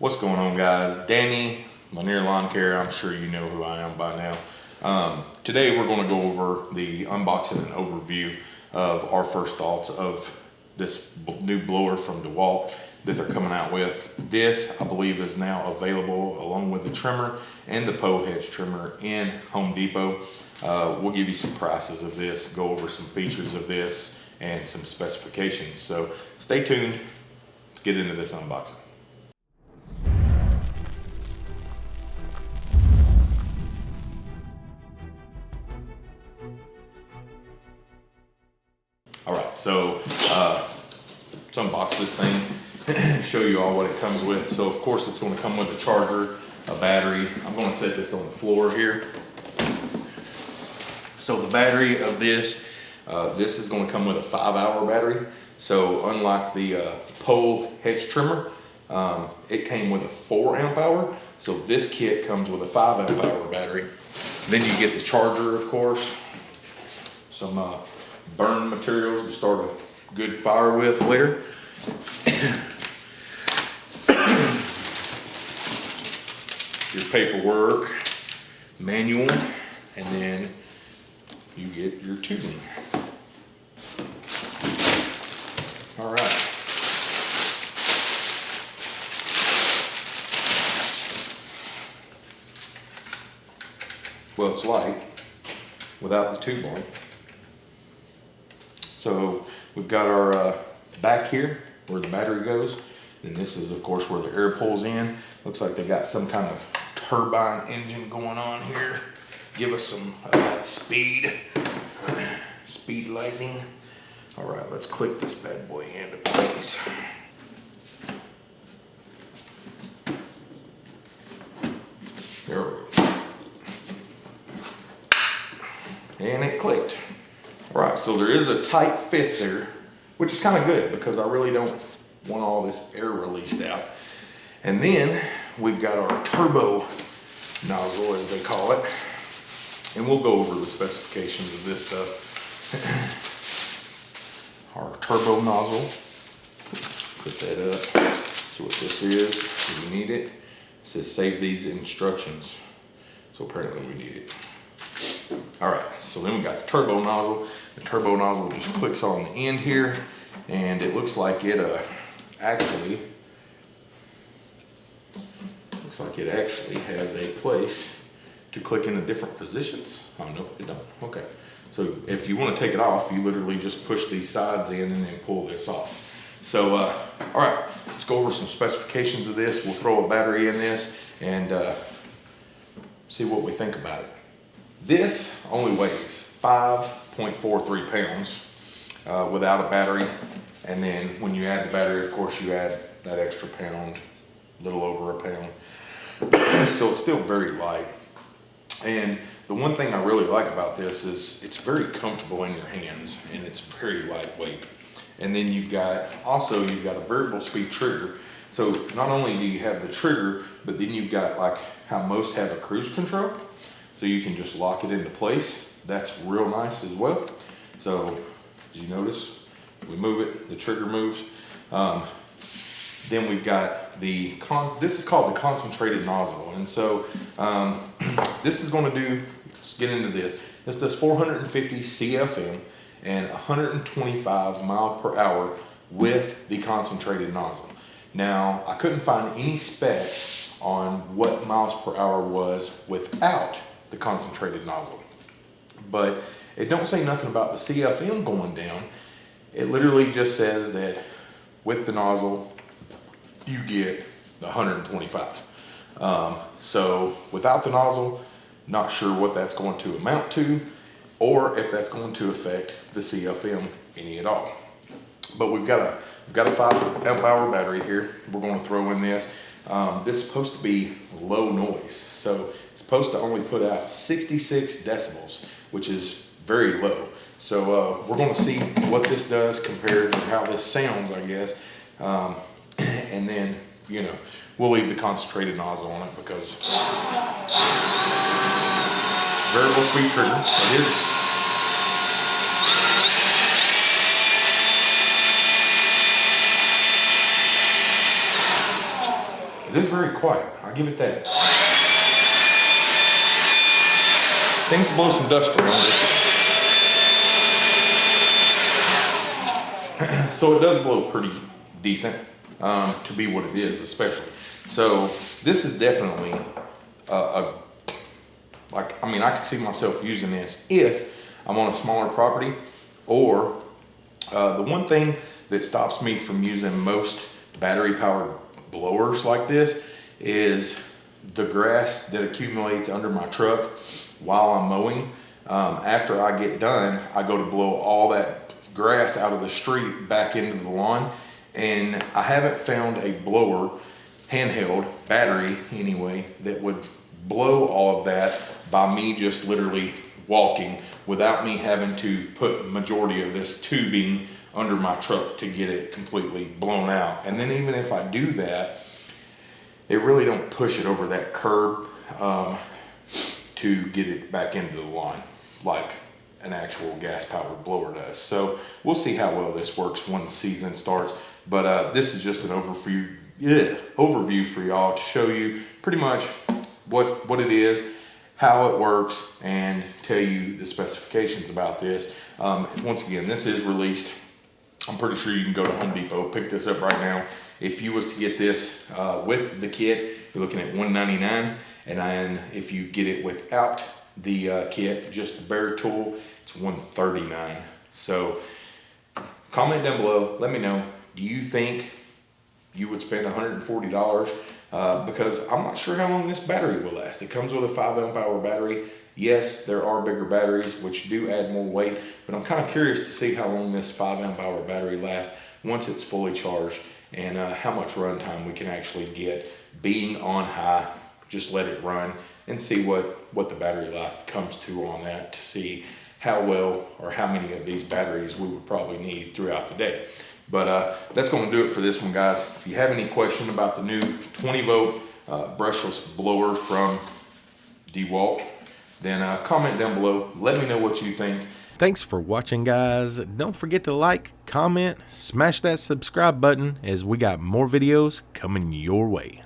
What's going on guys? Danny, Lanier Lawn Care, I'm sure you know who I am by now. Um, today we're gonna go over the unboxing and overview of our first thoughts of this new blower from DeWalt that they're coming out with. This, I believe, is now available along with the trimmer and the pole hedge trimmer in Home Depot. Uh, we'll give you some prices of this, go over some features of this and some specifications. So stay tuned, let's get into this unboxing. So uh, let's unbox this thing, show you all what it comes with. So of course it's gonna come with a charger, a battery. I'm gonna set this on the floor here. So the battery of this, uh, this is gonna come with a five hour battery. So unlike the uh, pole hedge trimmer, um, it came with a four amp hour. So this kit comes with a five amp hour battery. Then you get the charger, of course, some uh, burn materials to start a good fire with later. Your paperwork, manual, and then you get your tubing. All right. Well, it's light without the tube on. So we've got our uh, back here where the battery goes. And this is of course where the air pulls in. Looks like they got some kind of turbine engine going on here. Give us some that speed, speed lightning. All right, let's click this bad boy into place. There we go. And it clicked. Right, so there is a tight fit there, which is kind of good because I really don't want all this air released out. And then we've got our turbo nozzle, as they call it. And we'll go over the specifications of this stuff. our turbo nozzle. Put that up. So what this is, if you need it, it says save these instructions. So apparently we need it. All right, so then we got the turbo nozzle. The turbo nozzle just clicks on the end here and it looks like it uh, actually, looks like it actually has a place to click into different positions. Oh, no, it don't, okay. So if you wanna take it off, you literally just push these sides in and then pull this off. So, uh, all right, let's go over some specifications of this. We'll throw a battery in this and uh, see what we think about it. This only weighs 5.43 pounds uh, without a battery. And then when you add the battery, of course, you add that extra pound, a little over a pound. so it's still very light. And the one thing I really like about this is it's very comfortable in your hands and it's very lightweight. And then you've got, also you've got a variable speed trigger. So not only do you have the trigger, but then you've got like how most have a cruise control. So you can just lock it into place. That's real nice as well. So as you notice, we move it, the trigger moves. Um, then we've got the, this is called the concentrated nozzle. And so um, this is gonna do, let's get into this. This does 450 CFM and 125 mile per hour with the concentrated nozzle. Now, I couldn't find any specs on what miles per hour was without the concentrated nozzle. But it don't say nothing about the CFM going down. It literally just says that with the nozzle, you get the 125. Um, so without the nozzle, not sure what that's going to amount to or if that's going to affect the CFM any at all. But we've got a, we've got a five amp hour battery here. We're going to throw in this. Um, this is supposed to be low noise. So it's supposed to only put out 66 decibels, which is very low. So uh, we're gonna see what this does compared to how this sounds, I guess. Um, and then, you know, we'll leave the concentrated nozzle on it because variable speed trigger, it is It is very quiet, I'll give it that. Seems to blow some dust around so it does blow pretty decent um, to be what it is, especially. So this is definitely a, a, like, I mean, I could see myself using this if I'm on a smaller property or uh, the one thing that stops me from using most battery powered blowers like this is the grass that accumulates under my truck while I'm mowing. Um, after I get done, I go to blow all that grass out of the street back into the lawn. And I haven't found a blower, handheld, battery anyway, that would blow all of that by me just literally walking without me having to put majority of this tubing under my truck to get it completely blown out. And then even if I do that, it really don't push it over that curb um, to get it back into the line like an actual gas powered blower does. So we'll see how well this works when the season starts. But uh, this is just an overview, yeah, overview for y'all to show you pretty much what, what it is, how it works, and tell you the specifications about this. Um, once again, this is released. I'm pretty sure you can go to Home Depot, pick this up right now. If you was to get this uh, with the kit, you're looking at 199 and then if you get it without the uh, kit, just the bare tool, it's 139 So comment down below, let me know, do you think you would spend $140 uh, because I'm not sure how long this battery will last. It comes with a 5 amp hour battery. Yes, there are bigger batteries which do add more weight, but I'm kind of curious to see how long this 5 amp hour battery lasts once it's fully charged and uh, how much runtime we can actually get being on high. Just let it run and see what, what the battery life comes to on that to see how well or how many of these batteries we would probably need throughout the day. But uh, that's going to do it for this one, guys. If you have any question about the new 20 volt uh, brushless blower from DeWalt, then uh, comment down below. Let me know what you think. Thanks for watching, guys. Don't forget to like, comment, smash that subscribe button as we got more videos coming your way.